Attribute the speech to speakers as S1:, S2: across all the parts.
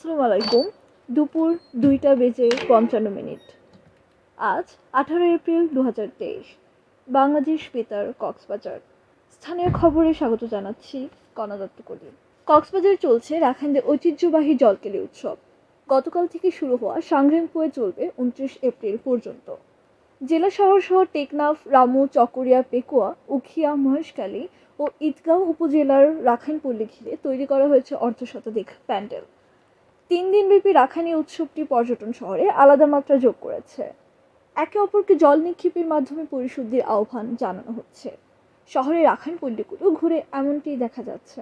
S1: আসসালামু আলাইকুম দুপুর দুইটা বেজে পঞ্চান্ন মিনিট। আজ আঠারো এপ্রিল দু হাজার তেইশ। বাংলাদেশ বেতার কক্সবাজার। স্থানীয় খবরে স্বাগত জানাচ্ছি কণাদত্ত কলি কক্সবাজার চলছে রাখাইনদের ঐতিহ্যবাহী জলকেলি উৎসব। গতকাল থেকে শুরু হওয়া সাংগ্রামপুয়ে চলবে উনত্রিশ এপ্রিল পর্যন্ত। জেলা শহর সহ টেকনাফ, রামু, চকরিয়া, পেকুয়া, উখিয়া মহেশকালী ও ঈদগাঁও উপজেলার রাখাইনপল্লী ঘিরে তৈরি করা হয়েছে অর্ধশতাধিক প্যান্ডেল। তিন দিনব্যাপী রাখাইনী উৎসবটি পর্যটন শহরে আলাদা মাত্রা যোগ করেছে। একে অপরকে জল নিক্ষেপের মাধ্যমে পরিশুদ্ধির আহ্বান জানানো হচ্ছে। শহরের রাখাইন পল্লীগুলো ঘুরে এমনটি দেখা যাচ্ছে।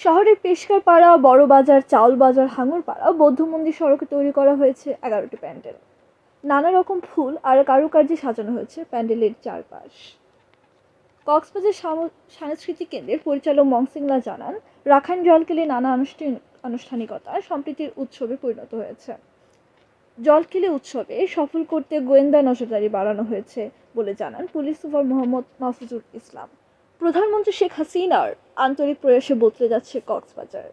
S1: শহরের পেশকার পাড়া বড় বাজার, চাউল বাজার, হাঙর পাড়া, বৌদ্ধ মন্দির সড়কে তৈরি করা হয়েছে এগারোটি প্যান্ডেল। নানা রকম ফুল আর কারুকার্যে সাজানো হয়েছে প্যান্ডেলের চারপাশ। কক্সবাজার সাংস্কৃতিক কেন্দ্রের পরিচালক মংসিংলা জানান, রাখাইন জলকেলে নানা আনুষ্ঠানিক আনুষ্ঠানিকতা সম্প্রীতির উৎসবে পরিণত হয়েছে। জলকেলি উৎসবে সফল করতে গোয়েন্দা নজরদারি বাড়ানো হয়েছে বলে জানান পুলিশ সুপার মোহাম্মদ মাহফুজুল ইসলাম। প্রধানমন্ত্রী শেখ হাসিনার আন্তরিক প্রয়াসে বদলে যাচ্ছে কক্সবাজার।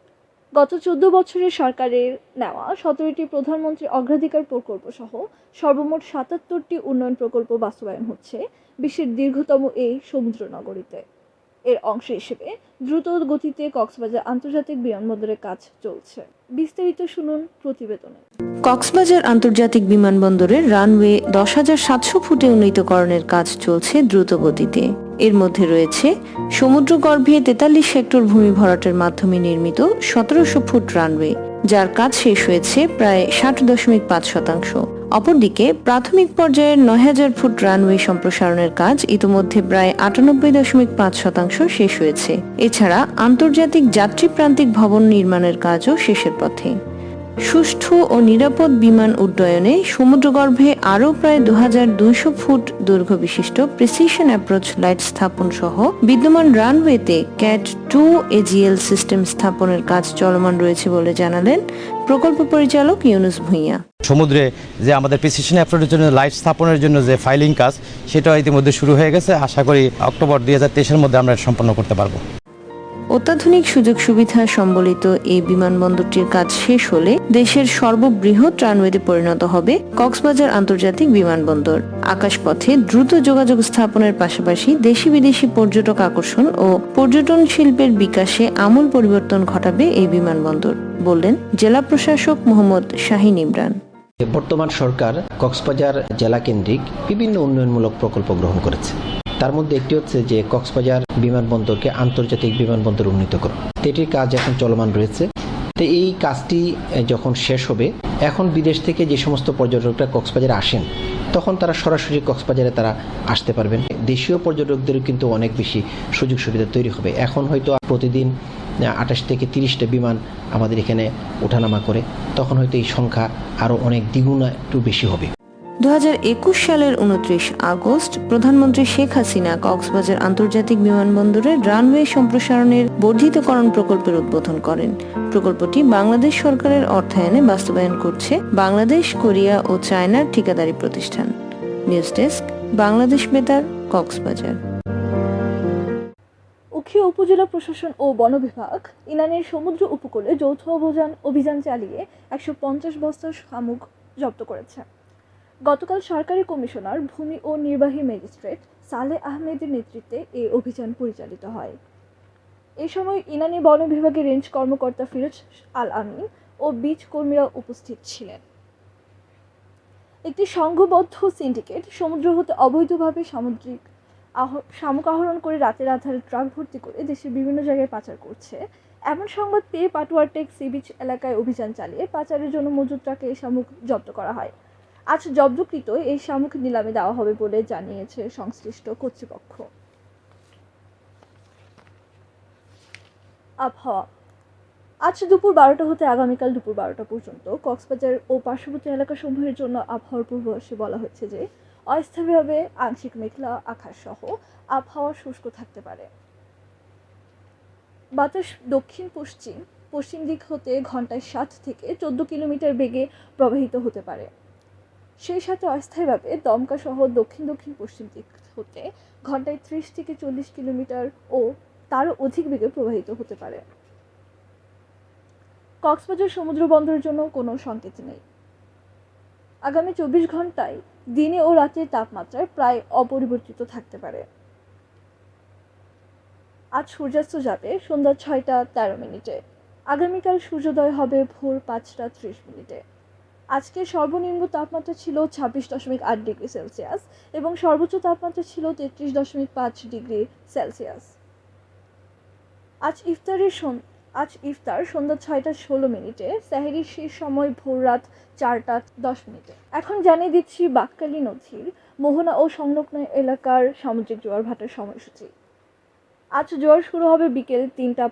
S1: গত চোদ্দ বছরের সরকারের নেওয়া সতেরোটি প্রধানমন্ত্রী অগ্রাধিকার প্রকল্প সহ সর্বমোট সাতাত্তরটি উন্নয়ন প্রকল্প বাস্তবায়ন হচ্ছে বিশ্বের দীর্ঘতম এই সমুদ্র নগরীতে এর অংশ হিসেবে দ্রুত গতিতে কক্সবাজার আন্তর্জাতিক বিমানবন্দরের কাজ চলছে। বিস্তারিত শুনুন প্রতিবেদনে।
S2: কক্সবাজার আন্তর্জাতিক বিমানবন্দরের রানওয়ে দশ হাজার সাতশো ফুটে উন্নীতকরণের কাজ চলছে দ্রুত গতিতে। এর মধ্যে রয়েছে সমুদ্রগর্ভে তেতাল্লিশ হেক্টর ভূমি ভরাটের মাধ্যমে নির্মিত সতেরোশো ফুট রানওয়ে, যার কাজ শেষ হয়েছে প্রায় ষাট দশমিক পাঁচ শতাংশ। অপরদিকে প্রাথমিক পর্যায়ের নয় হাজার ফুট রানওয়ে সম্প্রসারণের কাজ ইতিমধ্যে প্রায় আটানব্বই দশমিক পাঁচ শতাংশ শেষ হয়েছে। এছাড়া আন্তর্জাতিক যাত্রী প্রান্তিক ভবন নির্মাণের কাজও শেষের পথে। সুষ্ঠু ও নিরাপদ বিমান উড্ডয়নে সমুদ্রগর্ভে আরও প্রায় দু ফুট দৈর্ঘ্য বিশিষ্ট প্রিসিশন অ্যাপ্রোচ লাইট স্থাপন সহ বিদ্যমান রানওয়েতে ক্যাট টু এজিএল সিস্টেম স্থাপনের কাজ চলমান রয়েছে বলে জানালেন প্রকল্প পরিচালক ইউনুস ভূঁইয়া।
S3: সমুদ্রে যে আমাদের প্রিসিশন অ্যাপ্রোচের জন্য লাইট স্থাপনের জন্য যে ফাইলিং কাজ, সেটাও ইতিমধ্যে শুরু হয়ে গেছে। আশা করি অক্টোবর দুই হাজার মধ্যে আমরা সম্পন্ন করতে পারব।
S2: অত্যাধুনিক সুযোগ সুবিধা সম্বলিত এই বিমানবন্দরটির কাজ শেষ হলে দেশের সর্ববৃহৎ রানওয়েতে পরিণত হবে কক্সবাজার আন্তর্জাতিক বিমানবন্দর। আকাশপথে দ্রুত যোগাযোগ স্থাপনের পাশাপাশি দেশি বিদেশি পর্যটক আকর্ষণ ও পর্যটন শিল্পের বিকাশে আমূল পরিবর্তন ঘটাবে এই বিমানবন্দর, বললেন জেলা প্রশাসক মোহাম্মদ শাহিন ইমরান।
S4: বর্তমান সরকার কক্সবাজার জেলা কেন্দ্রিক বিভিন্ন উন্নয়নমূলক প্রকল্প গ্রহণ করেছে। তার মধ্যে একটি হচ্ছে যে কক্সবাজার বিমানবন্দরকে আন্তর্জাতিক বিমানবন্দর উন্নীত করা। এটির কাজ এখন চলমান রয়েছে। তো এই কাজটি যখন শেষ হবে, এখন বিদেশ থেকে যে সমস্ত পর্যটকরা কক্সবাজারে আসেন, তখন তারা সরাসরি কক্সবাজারে তারা আসতে পারবেন। দেশীয় পর্যটকদেরও কিন্তু অনেক বেশি সুযোগ সুবিধা তৈরি হবে। এখন হয়তো প্রতিদিন আঠাশ থেকে তিরিশটা বিমান আমাদের এখানে ওঠানামা করে, তখন হয়তো এই সংখ্যা আরও অনেক দ্বিগুণ একটু বেশি হবে।
S2: দু সালের উনত্রিশ আগস্ট প্রধানমন্ত্রী শেখ হাসিনা কক্সবাজার আন্তর্জাতিক বিমানবন্দরে রানওয়ে সম্প্রসারণের বর্ধিতকরণ প্রকল্পের উদ্বোধন করেন। প্রকল্পটি বাংলাদেশ সরকারের অর্থায়নে বাস্তবায়ন করছে বাংলাদেশ, কোরিয়া ও চায়নার ঠিকাদারি প্রতিষ্ঠান। নিউজ ডেস্ক, বাংলাদেশ বেতার, কক্সবাজার।
S1: উখিয়া উপজেলা প্রশাসন ও বন বিভাগ ইনানের সমুদ্র উপকূলে যৌথ অভিযান অভিযান চালিয়ে একশো পঞ্চাশ বস্তা শামুক জব্দ করেছে। গতকাল সরকারি কমিশনার, ভূমি ও নির্বাহী ম্যাজিস্ট্রেট সালে আহমেদের নেতৃত্বে এই অভিযান পরিচালিত হয়। এ সময় ইনানি বন বিভাগের রেঞ্জ কর্মকর্তা ফিরোজ আল আমিন ও বীজ কর্মীরা উপস্থিত ছিলেন। একটি সংঘবদ্ধ সিন্ডিকেট সমুদ্র হতে অবৈধভাবে সামুদ্রিক শামুক আহরণ করে রাতের আধারে ট্রাক ভর্তি করে দেশের বিভিন্ন জায়গায় পাচার করছে। এমন সংবাদ পেয়ে পাটুয়ারটেক সি বিচ এলাকায় অভিযান চালিয়ে পাচারের জন্য মজুদ ট্রাকে শামুক জব্দ করা হয়। আজ জব্দকৃত এই শামুক নিলামে দেওয়া হবে বলে জানিয়েছে সংশ্লিষ্ট কর্তৃপক্ষ। আবহাওয়া। আজ দুপুর বারোটা হতে আগামীকাল দুপুর বারোটা পর্যন্ত কক্সবাজার ও পার্শ্ববর্তী এলাকাসমূহের জন্য আবহাওয়ার পূর্বাভাসে বলা হচ্ছে যে, অস্থায়ীভাবে আংশিক মেঘলা আকাশ সহ আবহাওয়া শুষ্ক থাকতে পারে। বাতাস দক্ষিণ পশ্চিম পশ্চিম দিক হতে ঘন্টায় সাত থেকে চোদ্দ কিলোমিটার বেগে প্রবাহিত হতে পারে। সেই সাথে অস্থায়ীভাবে দমকা সহ দক্ষিণ দক্ষিণ পশ্চিম দিক হতে ঘন্টায় ত্রিশ থেকে চল্লিশ কিলোমিটার ও তারও অধিক বেগে প্রবাহিত হতে পারে। কক্সবাজার সমুদ্র বন্দরের জন্য কোনো সংকেত নেই। আগামী চব্বিশ ঘন্টায় দিনে ও রাতের তাপমাত্রায় প্রায় অপরিবর্তিত থাকতে পারে। আজ সূর্যাস্ত যাবে সন্ধ্যা ছয়টা তেরো মিনিটে। আগামীকাল সূর্যোদয় হবে ভোর পাঁচটা ত্রিশ মিনিটে। আজকে সর্বনিম্ন তাপমাত্রা ছিল ছাব্বিশ দশমিক আট ডিগ্রি সেলসিয়াস এবং সর্বোচ্চ তাপমাত্রা ছিল তেত্রিশ দশমিক পাঁচ ডিগ্রি সেলসিয়াস। আজ ইফতারের আজ ইফতার সন্ধ্যা ছয়টা ষোলো মিনিটে স্যাহেরির শেষ সময় ভোর রাত চারটা দশ মিনিটে। এখন জানিয়ে দিচ্ছি বাক্কালী নদীর মোহনা ও সংলগ্ন এলাকার সামুদ্রিক জোয়ার ভাটার সময়সূচি। আজ জোয়ার শুরু হবে বিকেল তিনটা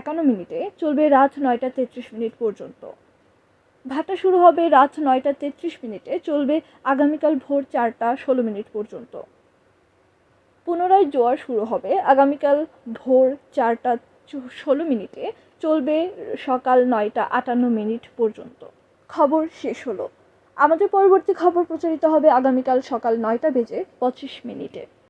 S1: একান্ন মিনিটে, চলবে রাত নয়টা তেত্রিশ মিনিট পর্যন্ত। ভাটা শুরু হবে রাত নয়টা তেত্রিশ মিনিটে, চলবে আগামীকাল ভোর চারটা ষোলো মিনিট পর্যন্ত। পুনরায় জোয়ার শুরু হবে আগামীকাল ভোর চারটা ষোলো মিনিটে, চলবে সকাল নয়টা আটান্ন মিনিট পর্যন্ত। খবর শেষ হলো। আমাদের পরবর্তী খবর প্রচারিত হবে আগামীকাল সকাল নয়টা বেজে পঁচিশ মিনিটে।